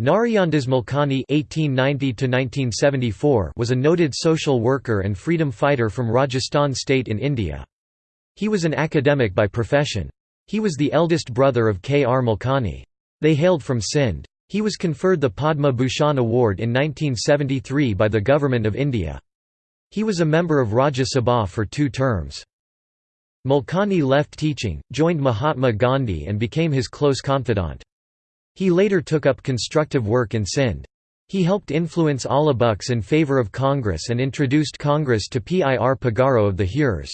Narayandas Malkani (1890–1974) was a noted social worker and freedom fighter from Rajasthan state in India. He was an academic by profession. He was the eldest brother of K. R. Malkani. They hailed from Sindh. He was conferred the Padma Bhushan Award in 1973 by the Government of India. He was a member of Rajya Sabha for two terms. Malkani left teaching, joined Mahatma Gandhi and became his close confidant. He later took up constructive work in Sindh. He helped influence Allah Bux in favour of Congress and introduced Congress to Pir Pagaro of the Hurs.